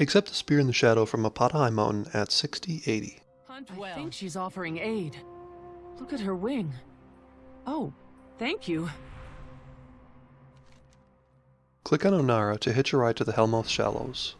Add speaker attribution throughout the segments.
Speaker 1: Accept a spear in the shadow from Apata Highmountain at 6080.
Speaker 2: Hunt
Speaker 3: I think she's offering aid. Look at her wing. Oh, thank you.
Speaker 1: Click on Onara to hitch a ride to the Hellmouth Shallows.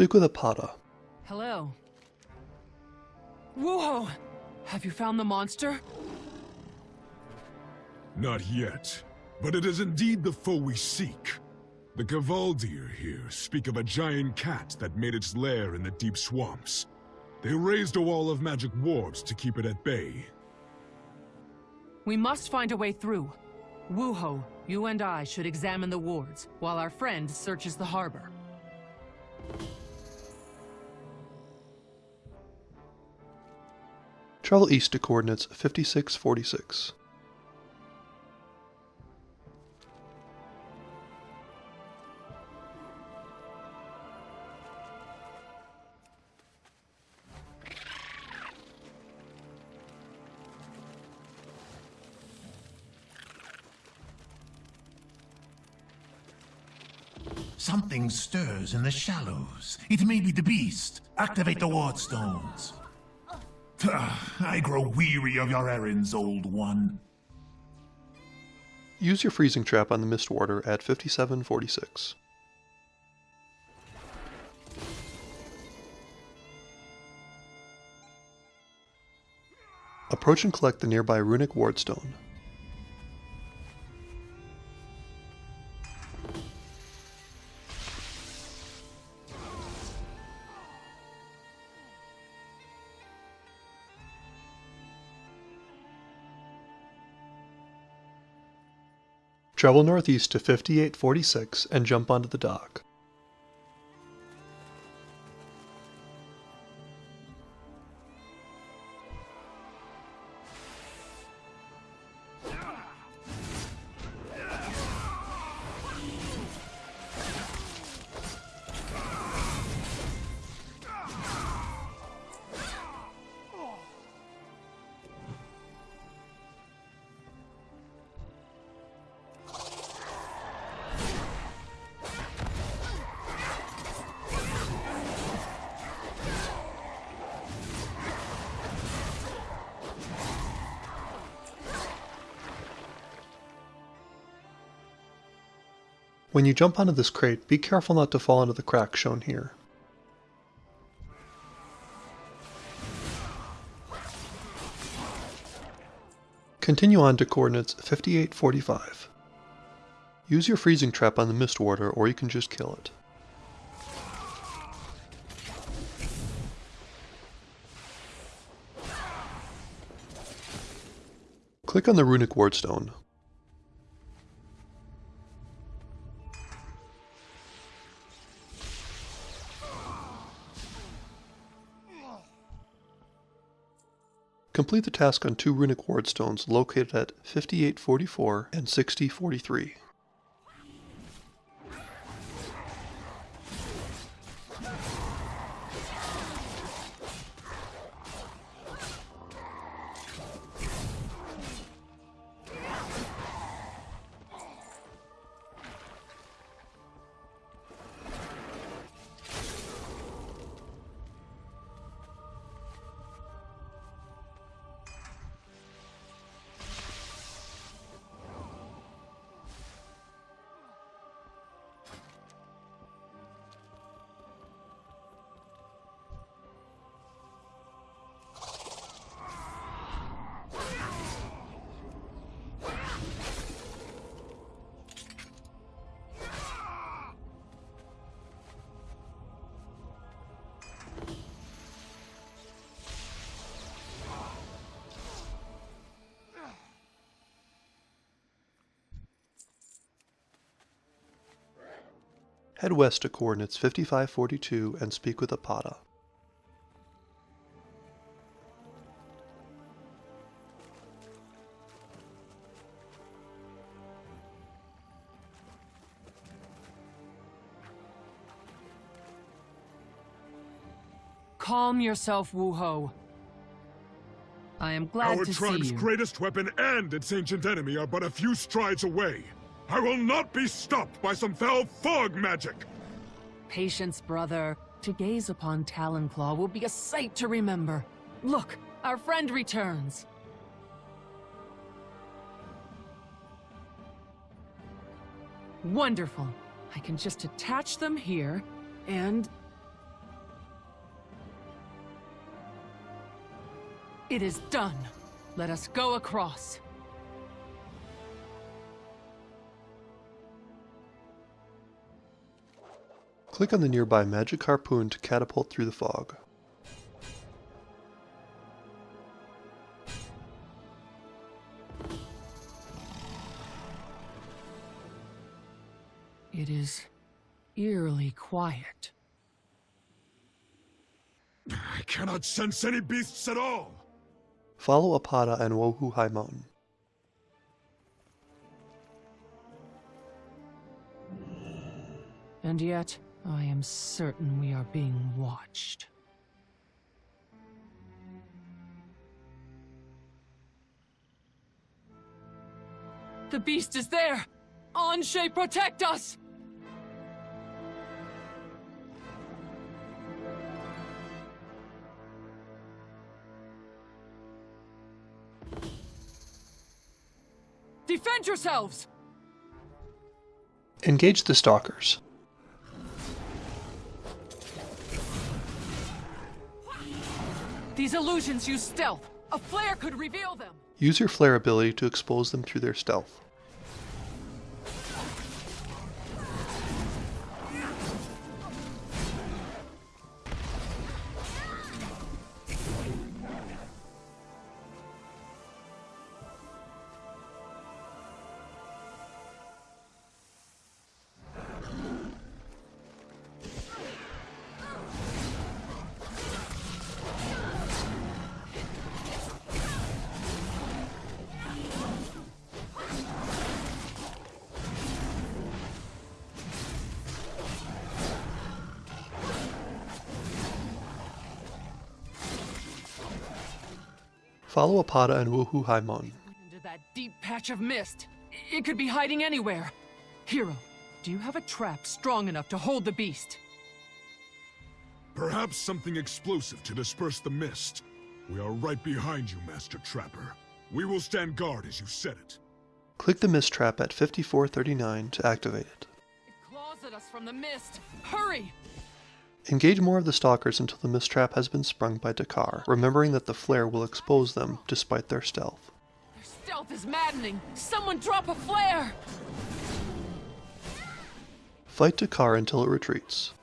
Speaker 1: Speak with Apata.
Speaker 3: Hello. Whoa! Have you found the monster?
Speaker 4: Not yet, but it is indeed the foe we seek. The Kvaldir here speak of a giant cat that made its lair in the deep swamps. They raised a wall of magic wards to keep it at bay.
Speaker 3: We must find a way through. Wuho, you and I should examine the wards, while our friend searches the harbor.
Speaker 1: Travel east to coordinates 5646.
Speaker 5: Something stirs in the shallows. It may be the beast. Activate the ward stones. Ah, I grow weary of your errands, old one.
Speaker 1: Use your freezing trap on the Mist Warder at 5746. Approach and collect the nearby runic wardstone. Travel northeast to 5846 and jump onto the dock. When you jump onto this crate, be careful not to fall into the crack shown here. Continue on to coordinates 5845. Use your freezing trap on the Mist Warder or you can just kill it. Click on the Runic Wardstone. Complete the task on two runic wardstones located at 5844 and 6043. Head west to coordinates 5542 and speak with Apata.
Speaker 3: Calm yourself, Wuho. I am glad
Speaker 4: Our
Speaker 3: to see you.
Speaker 4: Our tribe's greatest weapon and its ancient enemy are but a few strides away. I will not be stopped by some foul fog magic!
Speaker 3: Patience, brother. To gaze upon Talonclaw will be a sight to remember. Look, our friend returns. Wonderful. I can just attach them here, and... It is done. Let us go across.
Speaker 1: Click on the nearby magic harpoon to catapult through the fog.
Speaker 3: It is eerily quiet.
Speaker 4: I cannot sense any beasts at all!
Speaker 1: Follow Apata and Wuho Highmountain.
Speaker 3: And yet, I am certain we are being watched. The beast is there! Anshe, protect us! Defend yourselves!
Speaker 1: Engage the stalkers.
Speaker 3: These illusions use stealth. A flare could reveal them.
Speaker 1: Use your flare ability to expose them through their stealth. Follow Apata and Wuho Highmountain.
Speaker 3: Into that deep patch of mist. It could be hiding anywhere. Hero, do you have a trap strong enough to hold the beast?
Speaker 4: Perhaps something explosive to disperse the mist. We are right behind you, Master Trapper. We will stand guard as you set it.
Speaker 1: Click the mist trap at 5439 to activate it.
Speaker 3: It claws at us from the mist. Hurry!
Speaker 1: Engage more of the stalkers until the mist trap has been sprung by Dakar, remembering that the flare will expose them despite their stealth.
Speaker 3: Their stealth is maddening. Someone drop a flare!
Speaker 1: Fight Dakar until it retreats.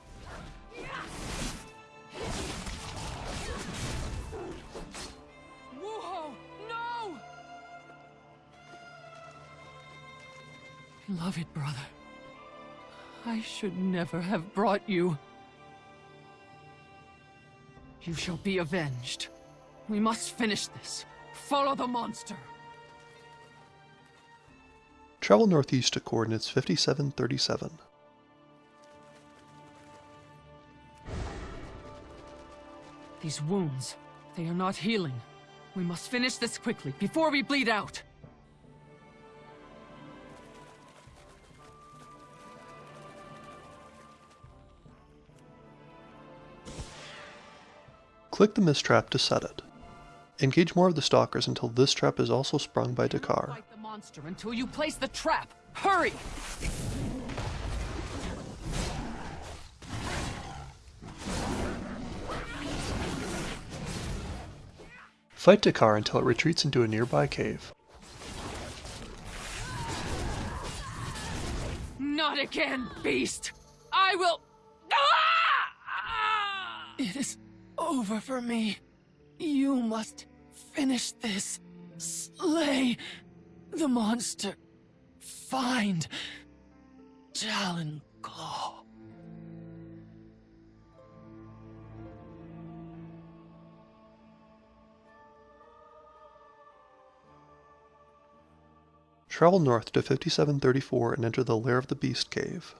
Speaker 3: Wuho, no! Beloved brother, I should never have brought you. You shall be avenged. We must finish this. Follow the monster.
Speaker 1: Travel northeast to coordinates 5737.
Speaker 3: These wounds, they are not healing. We must finish this quickly, before we bleed out.
Speaker 1: Click the mist trap to set it. Engage more of the stalkers until this trap is also sprung by Dakar.
Speaker 3: Fight the monster until you place the trap. Hurry!
Speaker 1: Fight Dakar until it retreats into a nearby cave.
Speaker 3: Not again, beast! I will... Ah! It is over for me. You must finish this. Slay the monster. Find Talon Claw.
Speaker 1: Travel north to 5734 and enter the Lair of the Beast cave.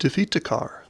Speaker 1: Defeat Dakar.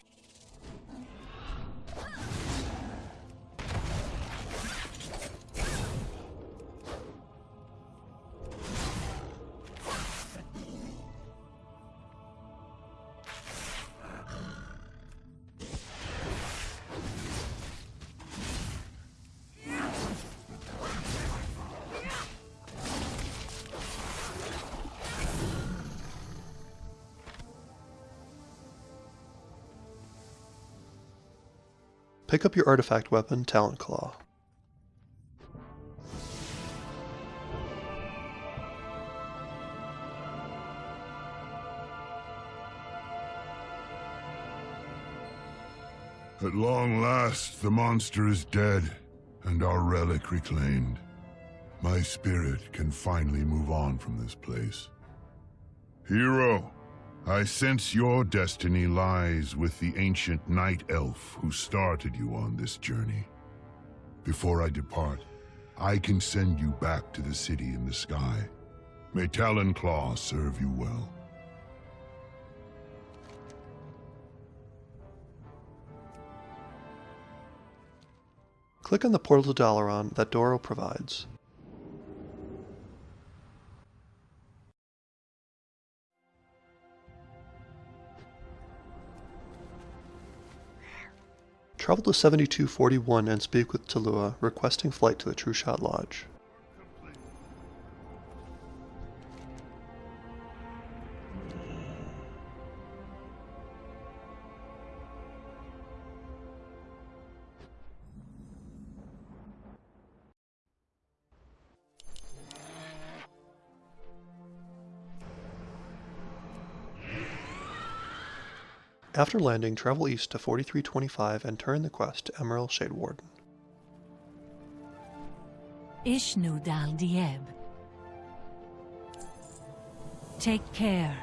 Speaker 1: Pick up your artifact weapon, Talonclaw.
Speaker 6: At long last, the monster is dead, and our relic reclaimed. My spirit can finally move on from this place. Hero, I sense your destiny lies with the ancient night elf who started you on this journey. Before I depart, I can send you back to the city in the sky. May Talonclaw serve you well.
Speaker 1: Click on the portal to Dalaran that Doro provides. Travel to 7241 and speak with Talua, requesting flight to the Trueshot Lodge. After landing, travel east to 4325 and turn the quest to Emmarel Shadewarden.
Speaker 2: Ishnu Dal Dieb. Take care.